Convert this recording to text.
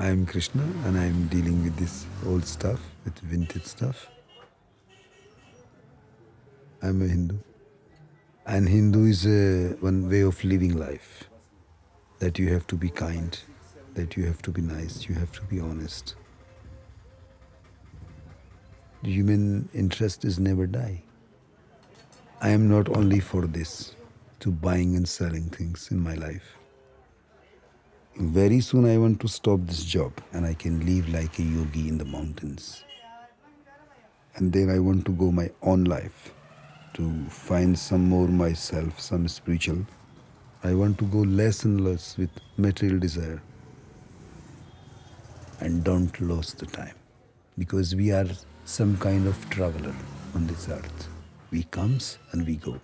I am Krishna and I am dealing with this old stuff, with vintage stuff. I am a Hindu. And Hindu is a, one way of living life. That you have to be kind, that you have to be nice, you have to be honest. Human interest is never die. I am not only for this, to buying and selling things in my life. Very soon I want to stop this job and I can live like a yogi in the mountains. And then I want to go my own life to find some more myself, some spiritual. I want to go less and less with material desire. And don't lose the time. Because we are some kind of traveler on this earth. We comes and we go.